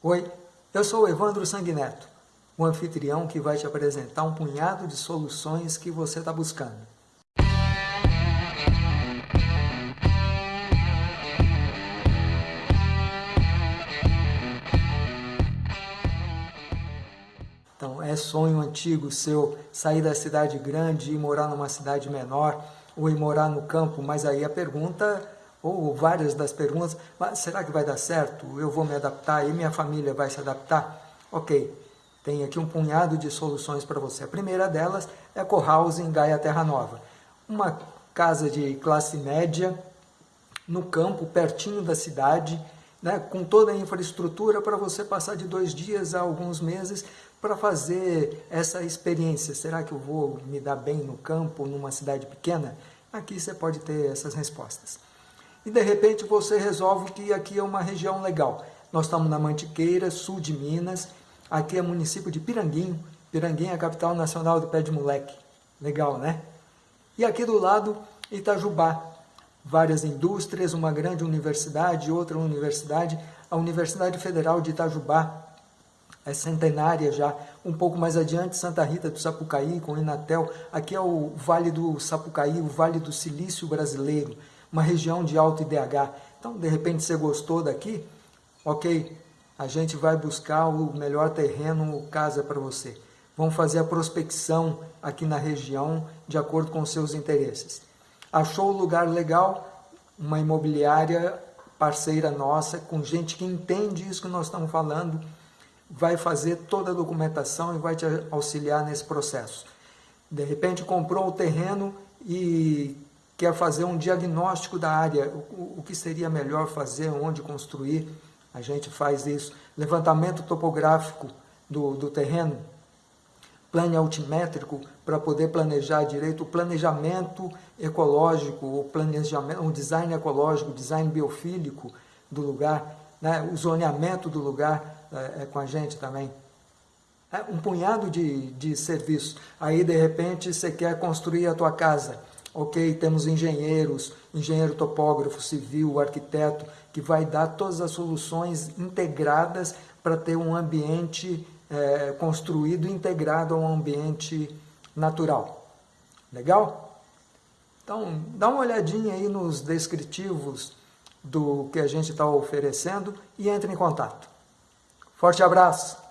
Oi, eu sou o Evandro Sanguineto, o anfitrião que vai te apresentar um punhado de soluções que você está buscando. Então, é sonho antigo seu sair da cidade grande e morar numa cidade menor, ou ir morar no campo, mas aí a pergunta ou várias das perguntas, será que vai dar certo? Eu vou me adaptar e minha família vai se adaptar? Ok, tem aqui um punhado de soluções para você. A primeira delas é em Gaia Terra Nova. Uma casa de classe média, no campo, pertinho da cidade, né, com toda a infraestrutura para você passar de dois dias a alguns meses para fazer essa experiência. Será que eu vou me dar bem no campo, numa cidade pequena? Aqui você pode ter essas respostas e de repente você resolve que aqui é uma região legal. Nós estamos na Mantiqueira, sul de Minas, aqui é município de Piranguinho, Piranguinho é a capital nacional do pé de moleque. Legal, né? E aqui do lado, Itajubá, várias indústrias, uma grande universidade, outra universidade, a Universidade Federal de Itajubá, é centenária já, um pouco mais adiante, Santa Rita do Sapucaí, com Inatel, aqui é o Vale do Sapucaí, o Vale do Silício Brasileiro, uma região de alto IDH. Então, de repente, você gostou daqui? Ok, a gente vai buscar o melhor terreno, casa para você. Vamos fazer a prospecção aqui na região de acordo com seus interesses. Achou o lugar legal? Uma imobiliária parceira nossa, com gente que entende isso que nós estamos falando, vai fazer toda a documentação e vai te auxiliar nesse processo. De repente comprou o terreno e quer fazer um diagnóstico da área, o, o que seria melhor fazer, onde construir, a gente faz isso. Levantamento topográfico do, do terreno, plano altimétrico para poder planejar direito, o planejamento ecológico, o planejamento, o design ecológico, o design biofílico do lugar, né? o zoneamento do lugar é, é com a gente também. É um punhado de, de serviços. Aí, de repente, você quer construir a tua casa Ok, temos engenheiros, engenheiro topógrafo, civil, arquiteto, que vai dar todas as soluções integradas para ter um ambiente é, construído integrado a um ambiente natural. Legal? Então, dá uma olhadinha aí nos descritivos do que a gente está oferecendo e entre em contato. Forte abraço!